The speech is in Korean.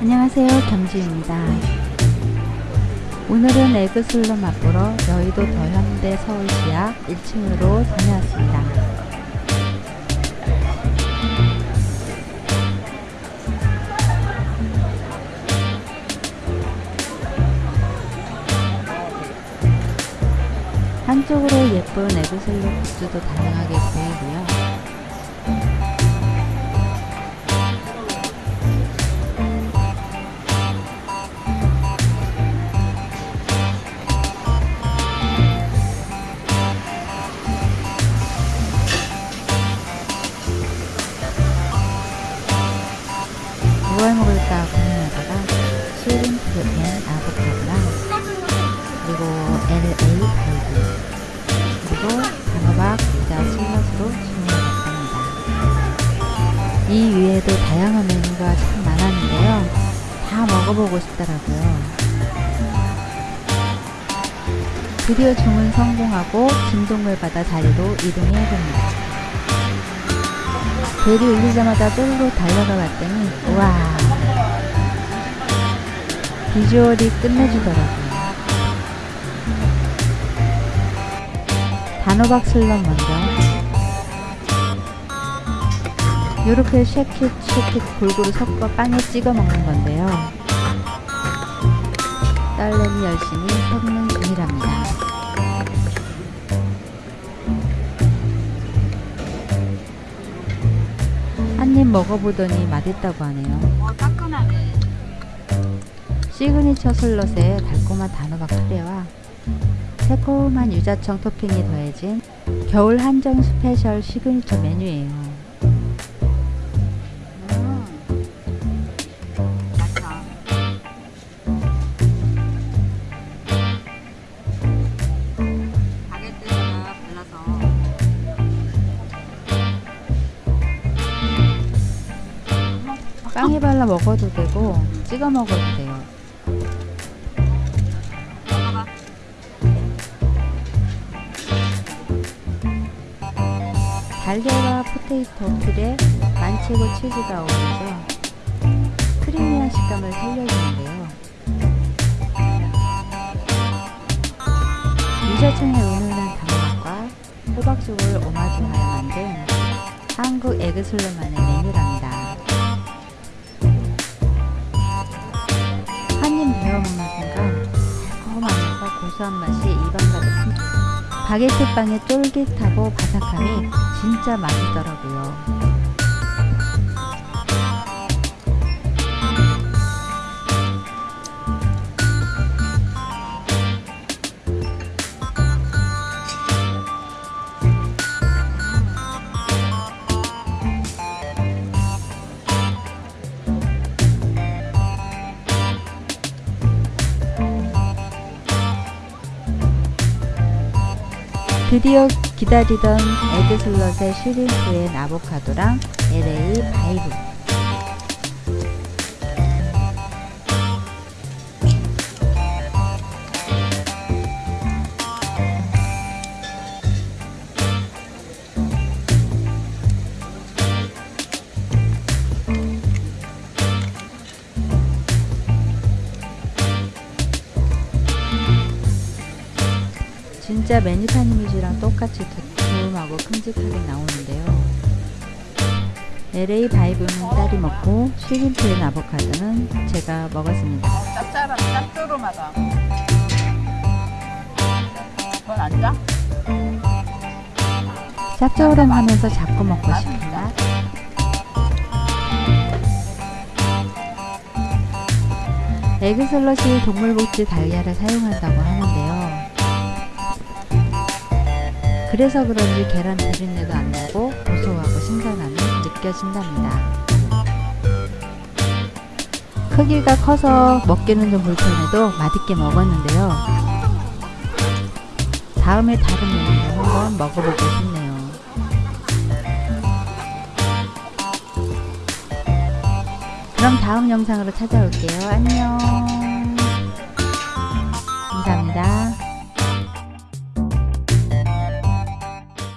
안녕하세요 경주입니다. 오늘은 에그슬로 맛보러 여의도 더현대 서울시야 1층으로 다녀왔습니다 한쪽으로 예쁜 에그슬로 굿즈도 다양하게 보이 이 위에도 다양한 메뉴가 참 많았는데요. 다 먹어보고 싶더라고요. 드디어 주문 성공하고 진동을 받아 자리로 이동해야 됩니다. 벨이 울리자마자 쫄로 달려가 봤더니 우와 비주얼이 끝내주더라고요 단호박 slut 먼저 이렇게 shake it shake it 골고루 섞어 빵에 찍어 먹는 건데요 딸내미 열심히 섞는 중이랍니다 한 입 먹어보더니 맛있다고 하네요. 어, 따끈하네. signature slut에 달콤한 단호박 카레와 새콤한 유자청 토핑이 더해진 겨울 한정 스페셜 시그니처 메뉴예요. 발라 먹어도 되고 찍어 먹어도 돼요. 달걀과 포테이토 퓨레, 만체고 치즈가 어울려서 크리미한 식감을 살려주는데요. 유자청의 은은한 단맛과 호박죽을 오마주하여 만든 한국 에그슬로만의 메뉴랍니다. 베어 먹는 순간 달콤하면서 고소한 맛이 입안 가득합니다. 바게트 빵의 쫄깃하고 바삭함이 진짜 맛있더라고요. 드디어 기다리던 에그슬럿의 슈림프앤 아보카도랑 LA 바이브 진짜 메뉴판 이미지랑 똑같이 두툼하고 큼직하게 나오는데요. LA 바이브는 딸이 먹고 슈림프앤 아보카도는 제가 먹었습니다. 짭짤한 짭조름하다. 그건 안 짜? 짭조름하면서 자꾸 먹고 싶은 맛. 에그슬럿이 동물복지 달걀을 사용한다고 하는데요. 그래서 그런지 계란 비린내도 안 나고 고소하고 신선함이 느껴진답니다. 크기가 커서 먹기는 좀 불편해도 맛있게 먹었는데요. 다음에 다른 메뉴를 한번 먹어보고 싶네요. 그럼 다음 영상으로 찾아올게요. 안녕.